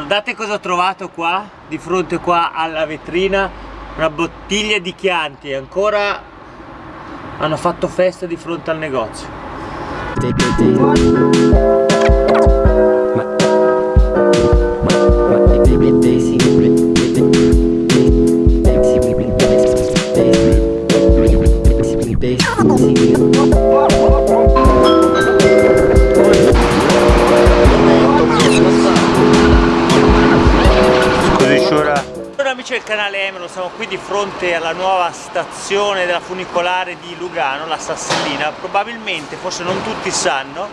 Guardate cosa ho trovato qua, di fronte qua alla vetrina, una bottiglia di Chianti, ancora hanno fatto festa di fronte al negozio. Buongiorno amici del canale Emelo, siamo qui di fronte alla nuova stazione della funicolare di Lugano, la Sassellina. Probabilmente, forse non tutti sanno,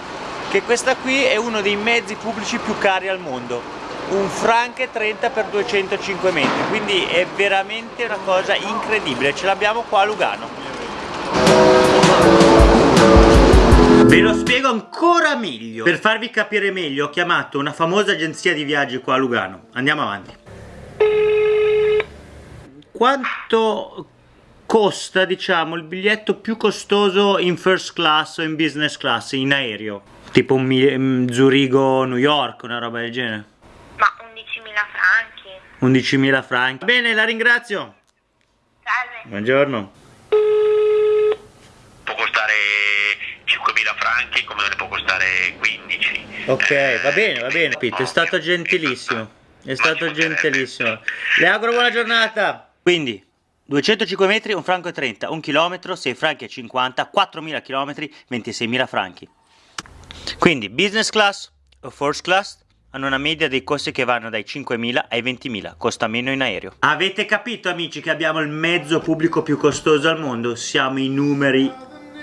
che questa qui è uno dei mezzi pubblici più cari al mondo. Un Franche 30 x 205 metri, quindi è veramente una cosa incredibile, ce l'abbiamo qua a Lugano. Ve lo spiego ancora meglio. Per farvi capire meglio ho chiamato una famosa agenzia di viaggi qua a Lugano. Andiamo avanti quanto costa diciamo il biglietto più costoso in first class o in business class in aereo? Tipo un mm, Zurigo New York una roba del genere? Ma 11.000 franchi. 11.000 franchi. Bene la ringrazio. Salve. Buongiorno. Può costare 5.000 franchi come ne può costare 15 ok va bene va bene. capito è stato gentilissimo è stato gentilissimo. le auguro buona giornata quindi 205 metri, un franco e 30, un chilometro, 6 franchi e 50, 4.000 chilometri, 26.000 franchi. Quindi business class o first class hanno una media dei costi che vanno dai 5.000 ai 20.000, costa meno in aereo. Avete capito amici che abbiamo il mezzo pubblico più costoso al mondo? Siamo i numeri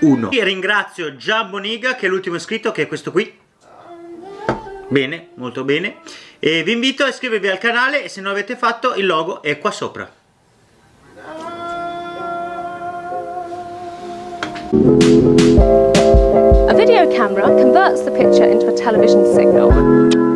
1. E ringrazio Gian Boniga che è l'ultimo iscritto che è questo qui. Bene, molto bene. E vi invito a iscrivervi al canale e se non l'avete fatto il logo è qua sopra. A video camera converts the picture into a television signal.